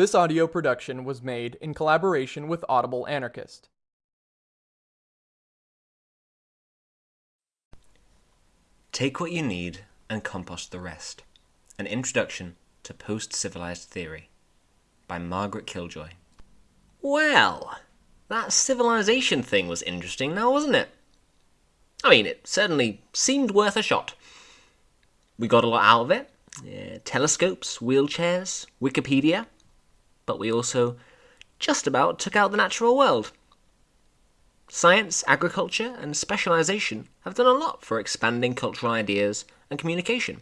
This audio production was made in collaboration with Audible Anarchist. Take what you need and compost the rest. An introduction to post civilized theory by Margaret Killjoy. Well, that civilization thing was interesting now, wasn't it? I mean, it certainly seemed worth a shot. We got a lot out of it yeah, telescopes, wheelchairs, Wikipedia, but we also just about took out the natural world. Science, agriculture, and specialization have done a lot for expanding cultural ideas and communication,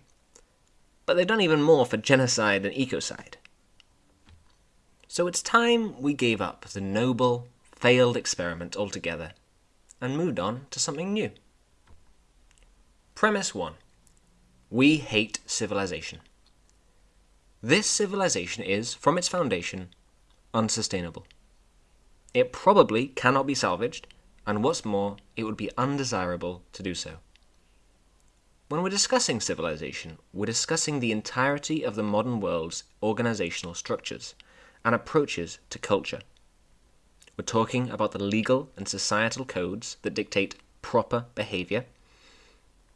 but they've done even more for genocide and ecocide. So it's time we gave up the noble, failed experiment altogether and moved on to something new. Premise 1 We hate civilization. This civilization is, from its foundation, unsustainable. It probably cannot be salvaged, and what's more, it would be undesirable to do so. When we're discussing civilization, we're discussing the entirety of the modern world's organizational structures and approaches to culture. We're talking about the legal and societal codes that dictate proper behavior.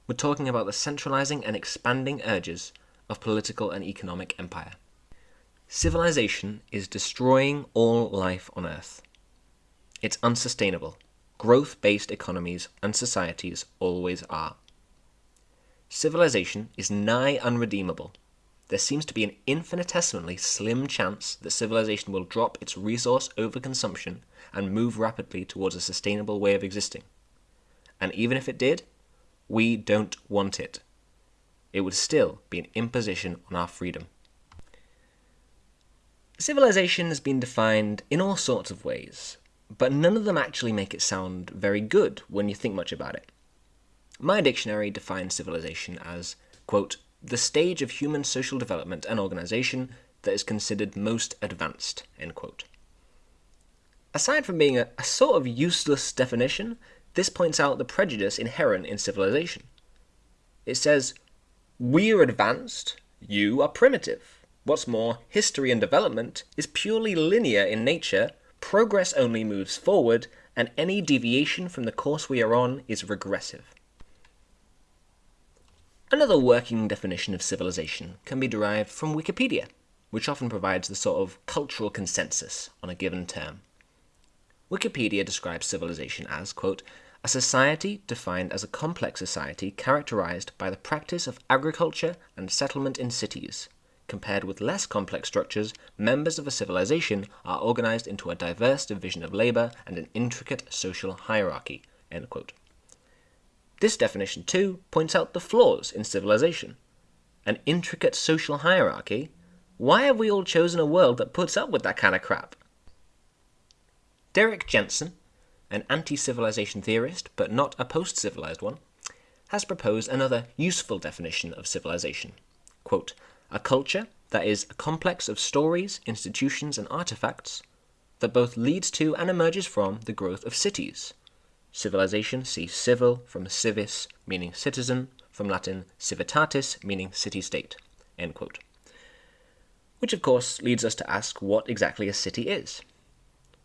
We're talking about the centralizing and expanding urges of political and economic empire. Civilization is destroying all life on Earth. It's unsustainable. Growth based economies and societies always are. Civilization is nigh unredeemable. There seems to be an infinitesimally slim chance that civilization will drop its resource overconsumption and move rapidly towards a sustainable way of existing. And even if it did, we don't want it. It would still be an imposition on our freedom. Civilization has been defined in all sorts of ways, but none of them actually make it sound very good when you think much about it. My dictionary defines civilization as, quote, the stage of human social development and organization that is considered most advanced, end quote. Aside from being a, a sort of useless definition, this points out the prejudice inherent in civilization. It says, we are advanced, you are primitive. What's more, history and development is purely linear in nature, progress only moves forward, and any deviation from the course we are on is regressive. Another working definition of civilization can be derived from Wikipedia, which often provides the sort of cultural consensus on a given term. Wikipedia describes civilization as, quote, a society defined as a complex society characterized by the practice of agriculture and settlement in cities, Compared with less complex structures, members of a civilization are organized into a diverse division of labor and an intricate social hierarchy. This definition, too, points out the flaws in civilization. An intricate social hierarchy? Why have we all chosen a world that puts up with that kind of crap? Derrick Jensen, an anti civilization theorist, but not a post civilized one, has proposed another useful definition of civilization. Quote, a culture that is a complex of stories, institutions, and artifacts that both leads to and emerges from the growth of cities. Civilization, see civil from civis, meaning citizen, from Latin civitatis, meaning city-state. Which, of course, leads us to ask what exactly a city is.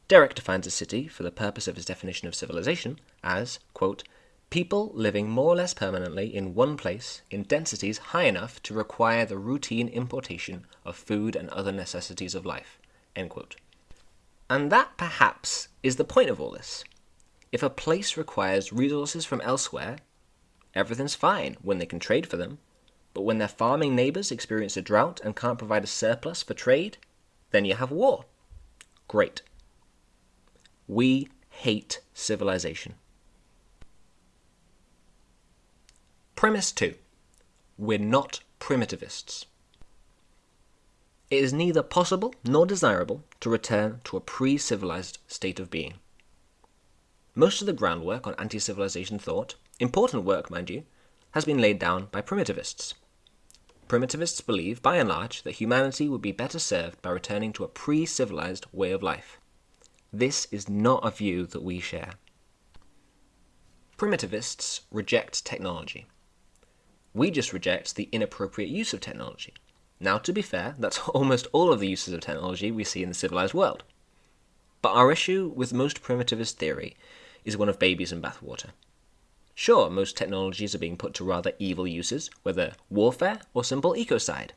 Derrick defines a city, for the purpose of his definition of civilization, as, quote, people living more or less permanently in one place in densities high enough to require the routine importation of food and other necessities of life. And that, perhaps, is the point of all this. If a place requires resources from elsewhere, everything's fine when they can trade for them, but when their farming neighbors experience a drought and can't provide a surplus for trade, then you have war. Great. We hate civilization. Premise 2. We're not primitivists. It is neither possible nor desirable to return to a pre-civilized state of being. Most of the groundwork on anti-civilization thought, important work mind you, has been laid down by primitivists. Primitivists believe, by and large, that humanity would be better served by returning to a pre-civilized way of life. This is not a view that we share. Primitivists reject technology. We just reject the inappropriate use of technology. Now, to be fair, that's almost all of the uses of technology we see in the civilized world. But our issue with most primitivist theory is one of babies in bathwater. Sure, most technologies are being put to rather evil uses, whether warfare or simple ecocide.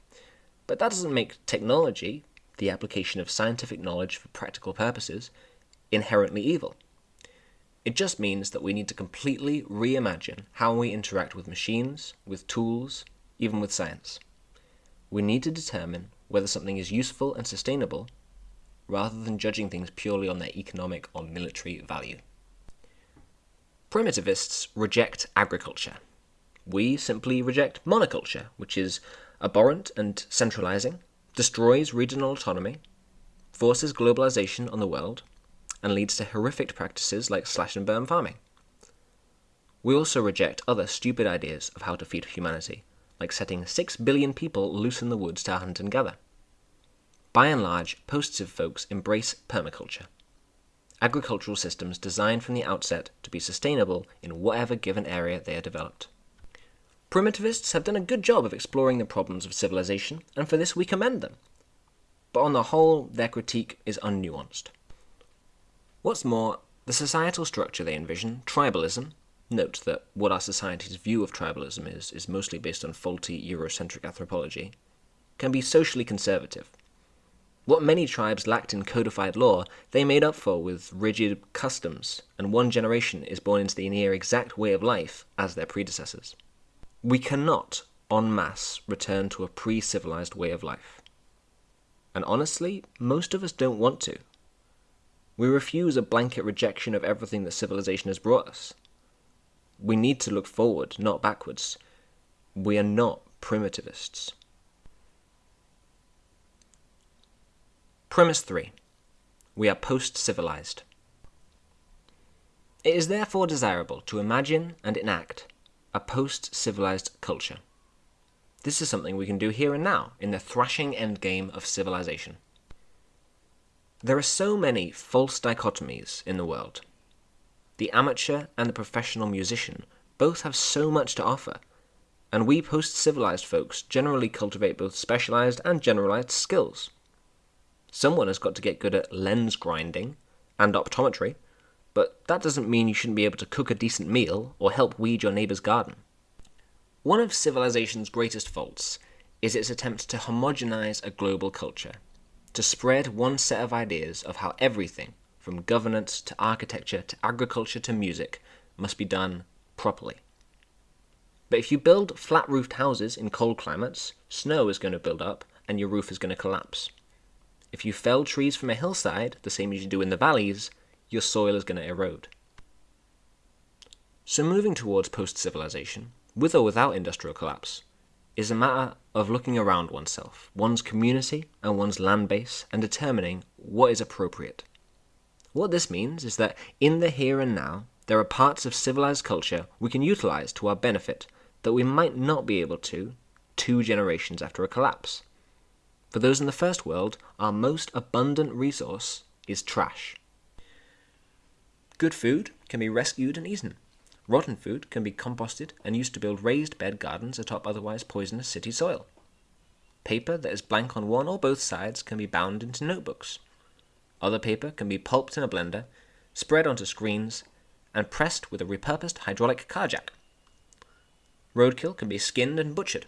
But that doesn't make technology, the application of scientific knowledge for practical purposes, inherently evil. It just means that we need to completely reimagine how we interact with machines, with tools, even with science. We need to determine whether something is useful and sustainable rather than judging things purely on their economic or military value. Primitivists reject agriculture. We simply reject monoculture, which is abhorrent and centralizing, destroys regional autonomy, forces globalization on the world, and leads to horrific practices like slash and burn farming. We also reject other stupid ideas of how to feed humanity, like setting 6 billion people loose in the woods to hunt and gather. By and large, post-civ folks embrace permaculture agricultural systems designed from the outset to be sustainable in whatever given area they are developed. Primitivists have done a good job of exploring the problems of civilization, and for this we commend them. But on the whole, their critique is unnuanced. What's more, the societal structure they envision, tribalism, note that what our society's view of tribalism is, is mostly based on faulty Eurocentric anthropology, can be socially conservative, what many tribes lacked in codified law, they made up for with rigid customs, and one generation is born into the near exact way of life as their predecessors. We cannot, en masse, return to a pre civilized way of life. And honestly, most of us don't want to. We refuse a blanket rejection of everything that civilization has brought us. We need to look forward, not backwards. We are not primitivists. Premise 3. We are post-civilized. It is therefore desirable to imagine and enact a post-civilized culture. This is something we can do here and now, in the thrashing endgame of civilization. There are so many false dichotomies in the world. The amateur and the professional musician both have so much to offer, and we post-civilized folks generally cultivate both specialized and generalized skills. Someone has got to get good at lens grinding and optometry, but that doesn't mean you shouldn't be able to cook a decent meal or help weed your neighbour's garden. One of civilization's greatest faults is its attempt to homogenize a global culture, to spread one set of ideas of how everything, from governance to architecture to agriculture to music, must be done properly. But if you build flat roofed houses in cold climates, snow is going to build up and your roof is going to collapse. If you fell trees from a hillside, the same as you do in the valleys, your soil is going to erode. So moving towards post-civilization, with or without industrial collapse, is a matter of looking around oneself, one's community and one's land base, and determining what is appropriate. What this means is that in the here and now, there are parts of civilized culture we can utilize to our benefit that we might not be able to two generations after a collapse. For those in the first world, our most abundant resource is trash. Good food can be rescued and eaten. Rotten food can be composted and used to build raised bed gardens atop otherwise poisonous city soil. Paper that is blank on one or both sides can be bound into notebooks. Other paper can be pulped in a blender, spread onto screens, and pressed with a repurposed hydraulic car jack. Roadkill can be skinned and butchered.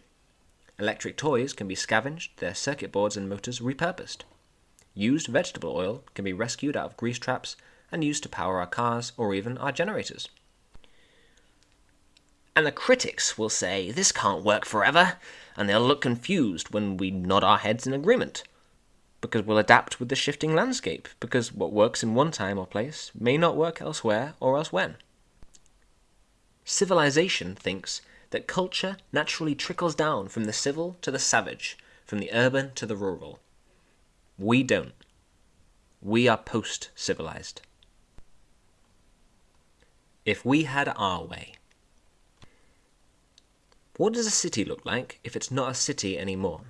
Electric toys can be scavenged, their circuit boards and motors repurposed. Used vegetable oil can be rescued out of grease traps and used to power our cars or even our generators. And the critics will say, this can't work forever, and they'll look confused when we nod our heads in agreement. Because we'll adapt with the shifting landscape, because what works in one time or place may not work elsewhere or else when. Civilization thinks that culture naturally trickles down from the civil to the savage, from the urban to the rural. We don't. We are post civilized. If we had our way. What does a city look like if it's not a city anymore?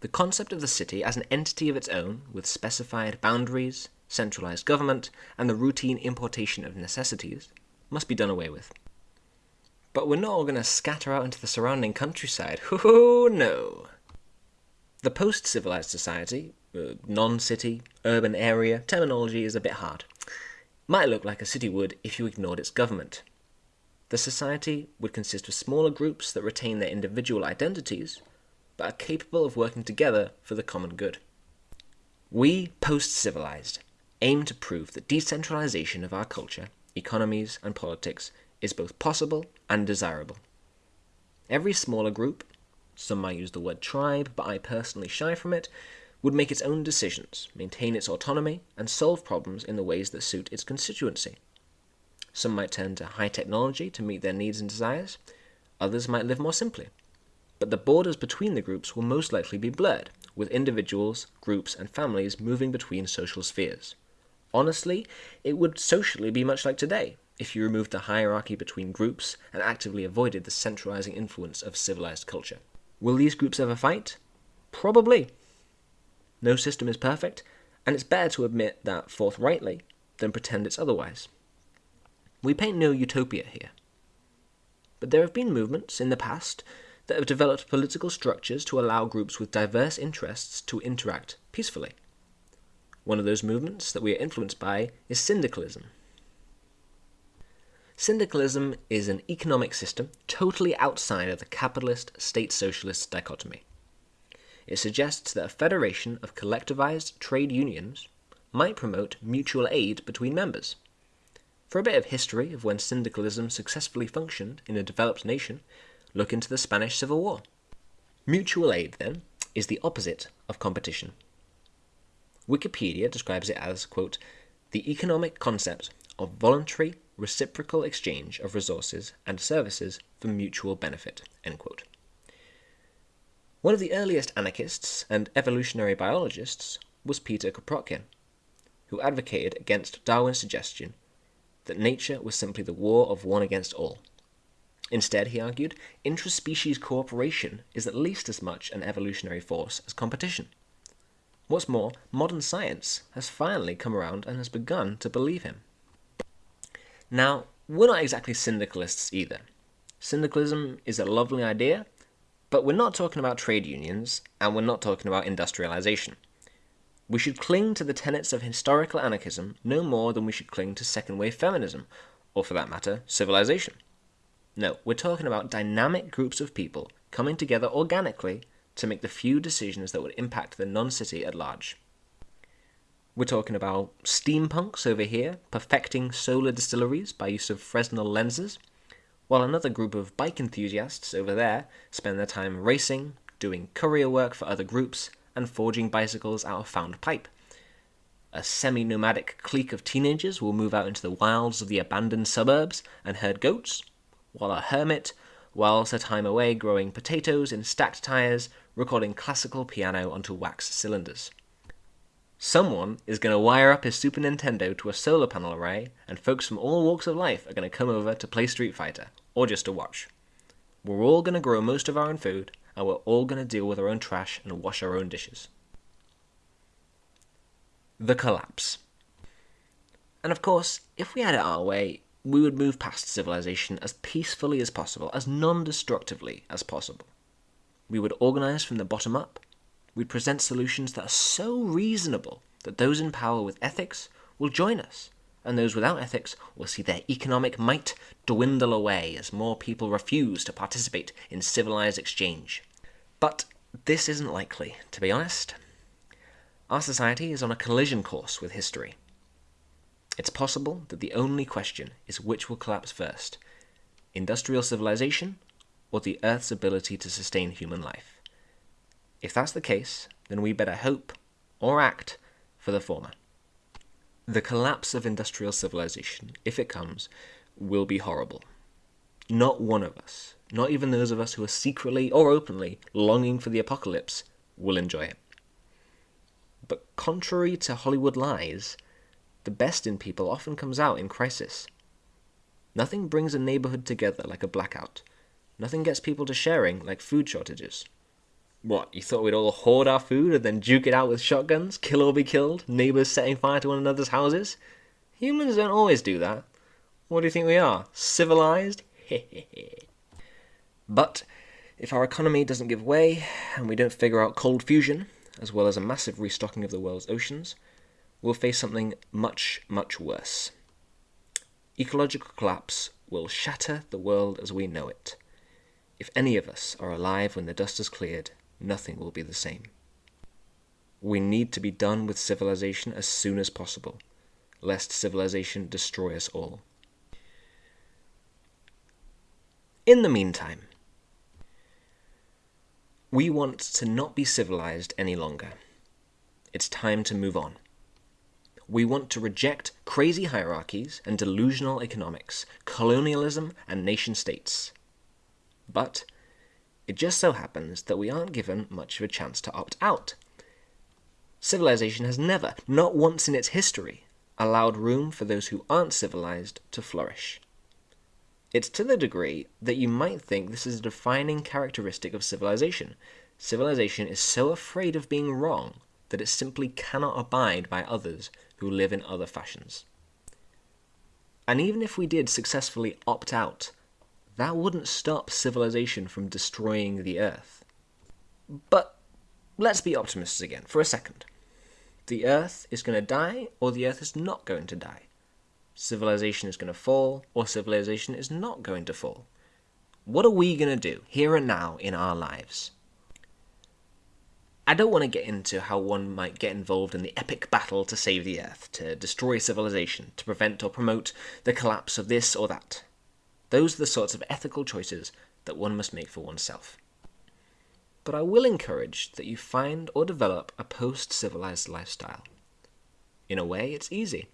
The concept of the city as an entity of its own, with specified boundaries, centralized government, and the routine importation of necessities, must be done away with. But we're not all going to scatter out into the surrounding countryside. Oh, no. The post civilized society, uh, non city, urban area, terminology is a bit hard, might look like a city would if you ignored its government. The society would consist of smaller groups that retain their individual identities, but are capable of working together for the common good. We, post civilized, aim to prove that decentralization of our culture, economies, and politics is both possible and desirable. Every smaller group, some might use the word tribe, but I personally shy from it, would make its own decisions, maintain its autonomy, and solve problems in the ways that suit its constituency. Some might turn to high technology to meet their needs and desires, others might live more simply. But the borders between the groups will most likely be blurred, with individuals, groups, and families moving between social spheres. Honestly, it would socially be much like today, if you removed the hierarchy between groups and actively avoided the centralizing influence of civilized culture. Will these groups ever fight? Probably. No system is perfect, and it's better to admit that forthrightly than pretend it's otherwise. We paint no utopia here. But there have been movements in the past that have developed political structures to allow groups with diverse interests to interact peacefully. One of those movements that we are influenced by is syndicalism. Syndicalism is an economic system totally outside of the capitalist state socialist dichotomy. It suggests that a federation of collectivized trade unions might promote mutual aid between members. For a bit of history of when syndicalism successfully functioned in a developed nation, look into the Spanish Civil War. Mutual aid, then, is the opposite of competition. Wikipedia describes it as, quote, the economic concept of voluntary reciprocal exchange of resources and services for mutual benefit. One of the earliest anarchists and evolutionary biologists was Peter Kropotkin, who advocated against Darwin's suggestion that nature was simply the war of one against all. Instead, he argued, intraspecies cooperation is at least as much an evolutionary force as competition. What's more, modern science has finally come around and has begun to believe him. Now, we're not exactly syndicalists either. Syndicalism is a lovely idea, but we're not talking about trade unions, and we're not talking about industrialization. We should cling to the tenets of historical anarchism no more than we should cling to second wave feminism, or for that matter, civilization. No, we're talking about dynamic groups of people coming together organically to make the few decisions that would impact the non city at large. We're talking about steampunks over here, perfecting solar distilleries by use of Fresnel lenses, while another group of bike enthusiasts over there spend their time racing, doing courier work for other groups, and forging bicycles out of found pipe. A semi nomadic clique of teenagers will move out into the wilds of the abandoned suburbs and herd goats, while a hermit whiles her time away growing potatoes in stacked tires, recording classical piano onto wax cylinders. Someone is going to wire up his Super Nintendo to a solar panel array, and folks from all walks of life are going to come over to play Street Fighter, or just to watch. We're all going to grow most of our own food, and we're all going to deal with our own trash and wash our own dishes. The collapse. And of course, if we had it our way, we would move past civilization as peacefully as possible, as non destructively as possible. We would organize from the bottom up, we present solutions that are so reasonable that those in power with ethics will join us, and those without ethics will see their economic might dwindle away as more people refuse to participate in civilized exchange. But this isn't likely, to be honest. Our society is on a collision course with history. It's possible that the only question is which will collapse first industrial civilization or the Earth's ability to sustain human life. If that's the case, then we better hope or act for the former. The collapse of industrial civilization, if it comes, will be horrible. Not one of us, not even those of us who are secretly or openly longing for the apocalypse, will enjoy it. But contrary to Hollywood lies, the best in people often comes out in crisis. Nothing brings a neighborhood together like a blackout. Nothing gets people to sharing like food shortages. What, you thought we'd all hoard our food and then duke it out with shotguns, kill or be killed, neighbours setting fire to one another's houses? Humans don't always do that. What do you think we are? Civilized? but If our economy doesn't give way and we don't figure out cold fusion, as well as a massive restocking of the world's oceans, we'll face something much, much worse. Ecological collapse will shatter the world as we know it. If any of us are alive when the dust has cleared, nothing will be the same. We need to be done with civilization as soon as possible, lest civilization destroy us all. In the meantime, we want to not be civilized any longer. It's time to move on. We want to reject crazy hierarchies and delusional economics, colonialism and nation states. But it just so happens that we aren't given much of a chance to opt out. Civilization has never, not once in its history, allowed room for those who aren't civilized to flourish. It's to the degree that you might think this is a defining characteristic of civilization. Civilization is so afraid of being wrong that it simply cannot abide by others who live in other fashions. And even if we did successfully opt out, that wouldn't stop civilization from destroying the Earth. But let's be optimists again for a second. The Earth is going to die, or the Earth is not going to die civilization is going to fall or civilization is not going to fall. What are we going to do here and now in our lives? I don't want to get into how one might get involved in the epic battle to save the Earth, to destroy civilization, to prevent or promote the collapse of this or that. Those are the sorts of ethical choices that one must make for oneself. But I will encourage that you find or develop a post civilized lifestyle. In a way, it's easy.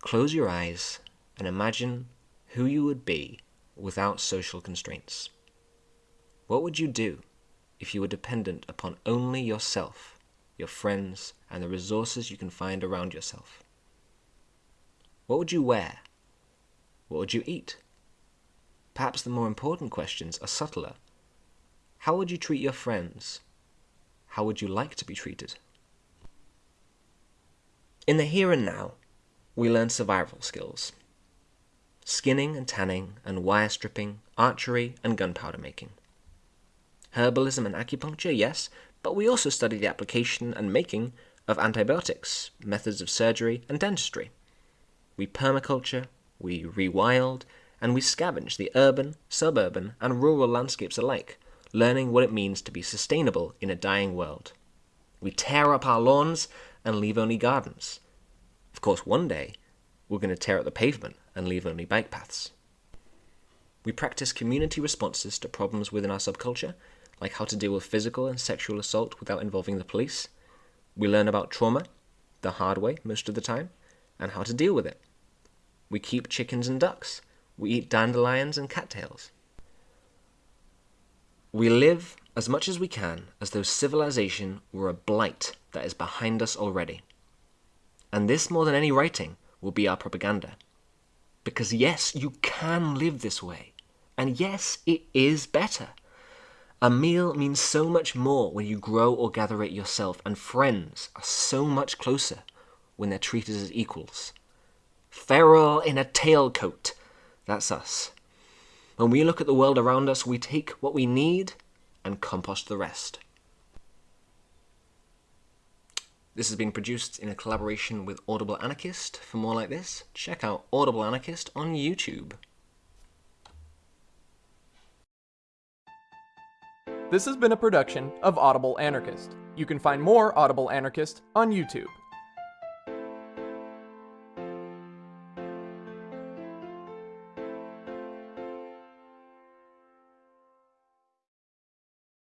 Close your eyes and imagine who you would be without social constraints. What would you do if you were dependent upon only yourself, your friends, and the resources you can find around yourself? What would you wear? What would you eat? Perhaps the more important questions are subtler. How would you treat your friends? How would you like to be treated? In the here and now, we learn survival skills. Skinning and tanning and wire stripping, archery and gunpowder making. Herbalism and acupuncture, yes, but we also study the application and making of antibiotics, methods of surgery, and dentistry. We permaculture, we rewild, and we scavenge the urban, suburban, and rural landscapes alike, learning what it means to be sustainable in a dying world. We tear up our lawns and leave only gardens, of course, one day, we're going to tear up the pavement and leave only bike paths. We practice community responses to problems within our subculture, like how to deal with physical and sexual assault without involving the police. We learn about trauma, the hard way most of the time, and how to deal with it. We keep chickens and ducks. We eat dandelions and cattails. We live as much as we can as though civilization were a blight that is behind us already. And this, more than any writing, will be our propaganda. Because yes, you can live this way. And yes, it is better. A meal means so much more when you grow or gather it yourself, and friends are so much closer when they're treated as equals. Feral in a tailcoat. That's us. When we look at the world around us, we take what we need and compost the rest. This has been produced in a collaboration with Audible Anarchist. For more like this, check out Audible Anarchist on YouTube. This has been a production of Audible Anarchist. You can find more Audible Anarchist on YouTube.